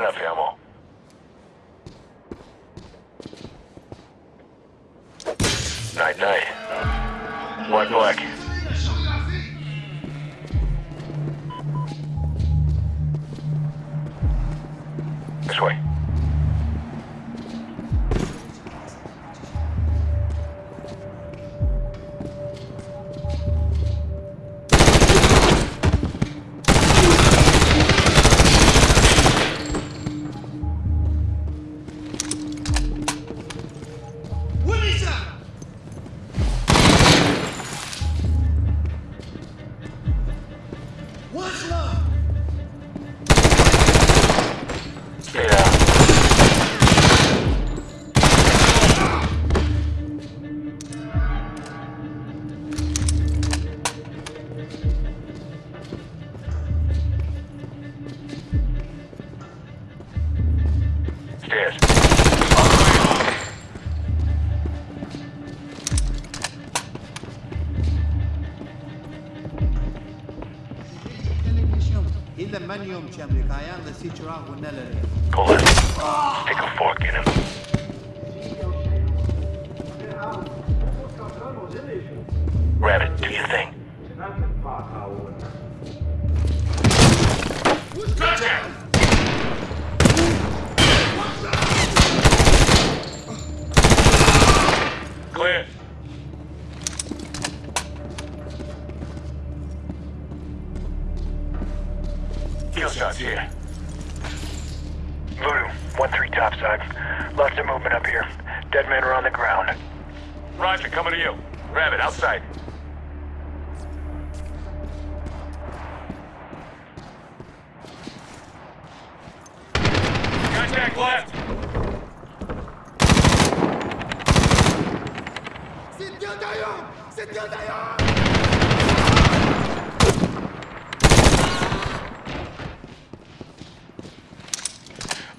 got. Night, night. One black. This way. What's love? Ilan man jom qemri ka janë dhe si qëra hunelëri. Pull it. Take a fork in him. Heel shots here. Voodoo, 1-3 topside. Lots of movement up here. Dead men are on the ground. Roger, coming to you. Rabbit, outside. Contact left. C'est bien d'ailleurs C'est bien d'ailleurs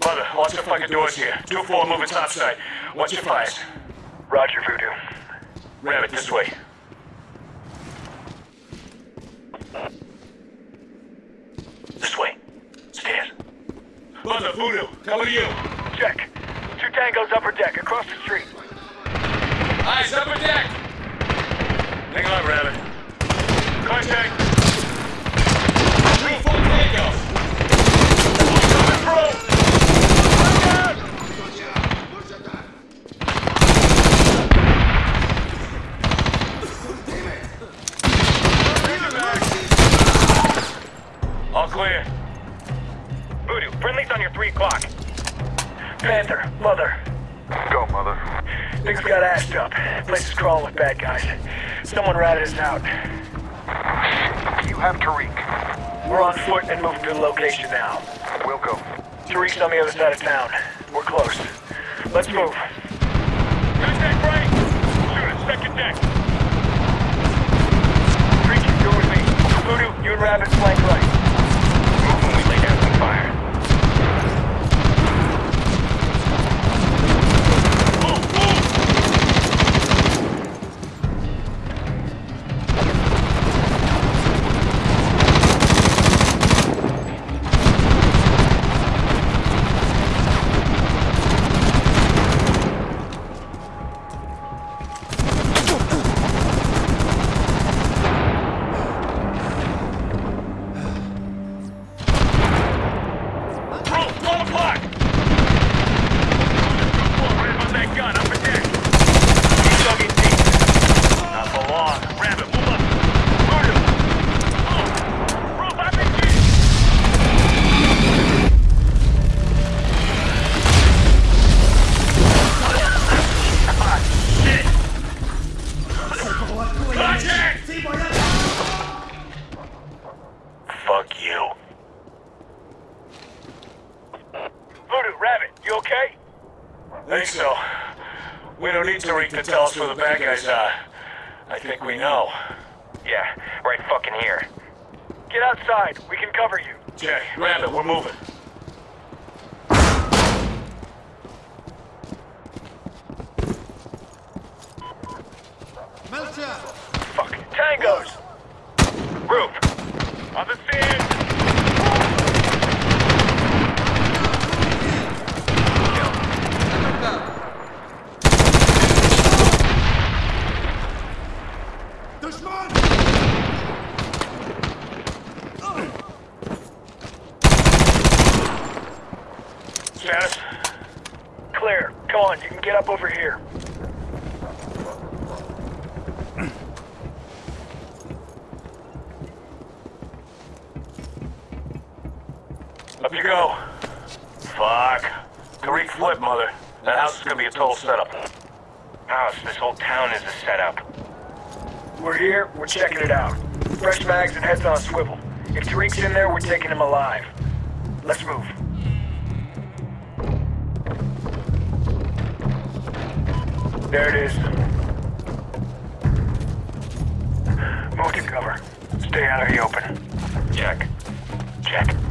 Mother, watch the fucking doors here. 2-4 moving topside. Watch your fires. Roger, Voodoo. Rabbit, this way. This way. Stairs. Mother, Voodoo, to you. Check. Two tangos upper deck, across the street. Eyes upper deck. Hang on, Rabbit. Contact. Clear. Voodoo, friendly's on your 3 o'clock. Panther, Mother. Go, mother. Things got assed up. Place is crawling with bad guys. Someone ratted us out. You have Tariq. We're on foot and moving to the location now. We'll go. Tariq's on the other side of town. We're close. Let's move. Contact right! Shoot it, second deck. Tariq, you're with me. Voodoo, you and Rabbit flank right. Think so. We don't need Tariq to tell us where the bad guys are. I think we know. Yeah, right fucking here. Get outside. We can cover you. Jay, Rabbit, we're moving. Melcher! Fuck. Tangos! Roof! On the stairs! One. You can get up over here. Up you go. Fuck. Tariq flip, mother. That house is gonna be a total setup. House, this whole town is a setup. We're here, we're checking it out. Fresh bags and heads on a swivel. If Tariq's in there, we're taking him alive. Let's move. There it is. Move to cover. Stay out of the open. Check. Check.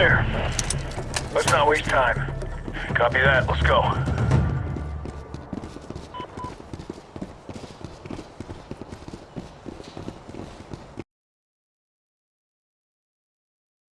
Clear. Let's not waste time. Copy that. Let's go.